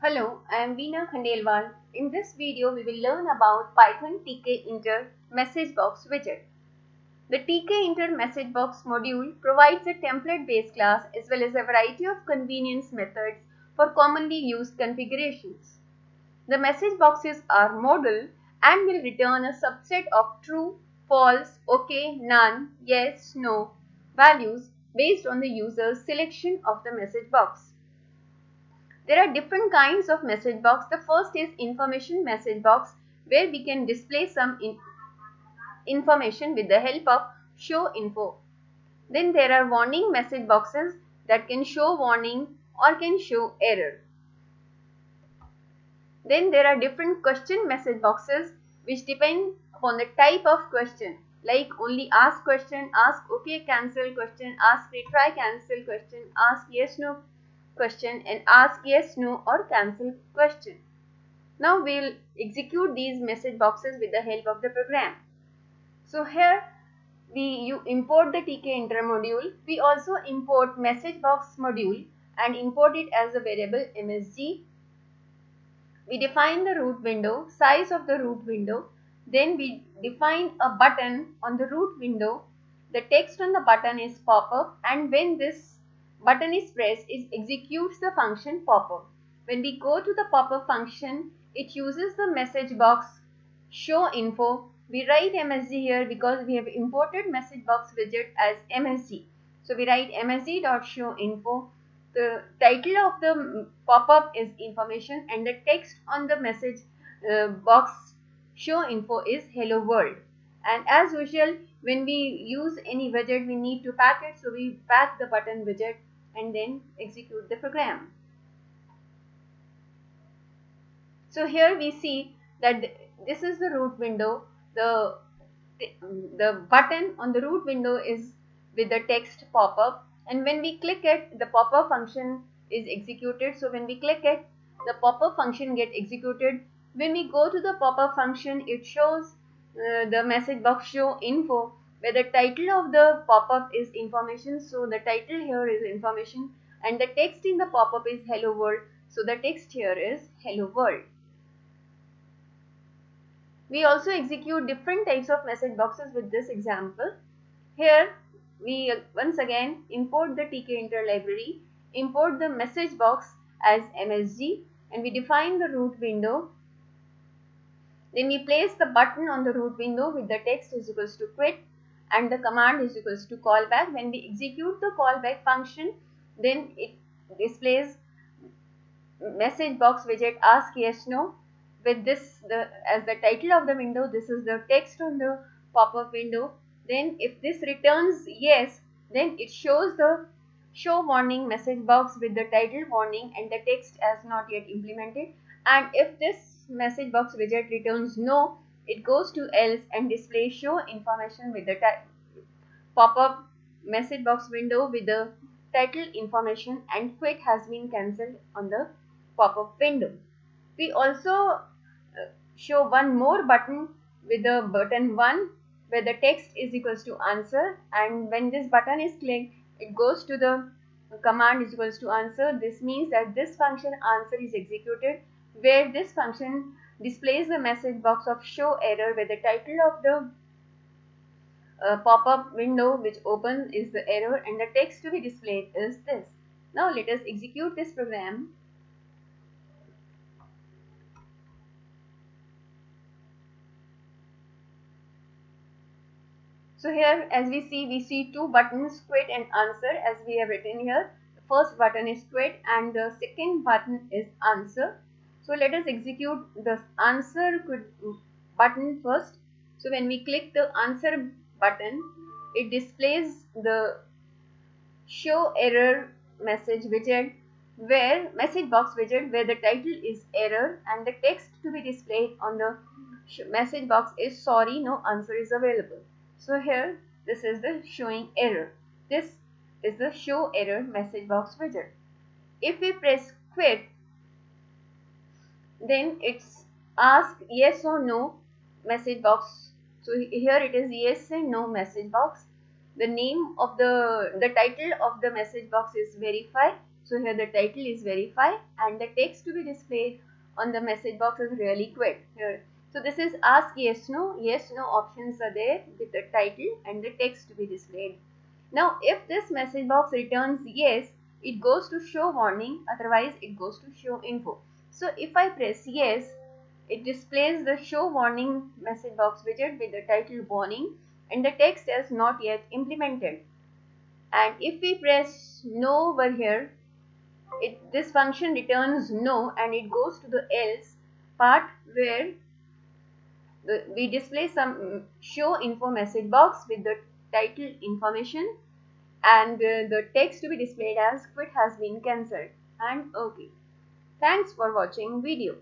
Hello, I am Veena Khandelwal. In this video, we will learn about Python tkinter message box widget. The tkinter message box module provides a template-based class as well as a variety of convenience methods for commonly used configurations. The message boxes are modal and will return a subset of true, false, okay, none, yes, no values based on the user's selection of the message box. There are different kinds of message box. The first is information message box where we can display some in information with the help of show info. Then there are warning message boxes that can show warning or can show error. Then there are different question message boxes which depend upon the type of question like only ask question, ask okay cancel question, ask retry cancel question, ask yes no question and ask yes, no or cancel question. Now we'll execute these message boxes with the help of the program. So here we you import the tkinter module. We also import message box module and import it as a variable msg. We define the root window, size of the root window. Then we define a button on the root window. The text on the button is pop-up and when this button is pressed, it executes the function popup. When we go to the popup function, it uses the message box show info. We write MSG here because we have imported message box widget as MSG. So we write msg.showInfo. The title of the pop-up is information and the text on the message uh, box show info is hello world. And as usual, when we use any widget, we need to pack it. So we pack the button widget and then execute the program. So here we see that this is the root window. The, the button on the root window is with the text pop-up and when we click it, the pop-up function is executed. So when we click it, the pop-up function get executed. When we go to the pop-up function, it shows uh, the message box show info where the title of the pop-up is information. So the title here is information and the text in the pop-up is hello world. So the text here is hello world. We also execute different types of message boxes with this example. Here we once again import the tkinter library, import the message box as MSG and we define the root window. Then we place the button on the root window with the text is equals to quit and the command is equals to callback. When we execute the callback function, then it displays message box widget ask yes no. With this the as the title of the window this is the text on the pop-up window. Then if this returns yes then it shows the show warning message box with the title warning and the text as not yet implemented. And if this message box widget returns no it goes to else and displays show information with the pop-up message box window with the title information and quit has been cancelled on the pop-up window. We also uh, show one more button with the button 1 where the text is equals to answer and when this button is clicked it goes to the command is equals to answer. This means that this function answer is executed where this function displays the message box of show error where the title of the uh, pop-up window which opens is the error and the text to be displayed is this. Now let us execute this program. So here as we see, we see two buttons quit and answer as we have written here. The first button is quit and the second button is answer. So let us execute the answer button first. So when we click the answer button, it displays the show error message widget where message box widget where the title is error and the text to be displayed on the message box is sorry no answer is available. So here this is the showing error. This is the show error message box widget. If we press quit then it's ask yes or no message box. So here it is yes and no message box. The name of the, the title of the message box is verify. So here the title is verify and the text to be displayed on the message box is really quick here. So this is ask yes no yes no options are there with the title and the text to be displayed. Now if this message box returns yes it goes to show warning otherwise it goes to show info. So if I press yes it displays the show warning message box widget with the title warning and the text is not yet implemented. And if we press no over here, it, this function returns no and it goes to the else part where the, we display some show info message box with the title information and uh, the text to be displayed as quit has been cancelled and okay. Thanks for watching video.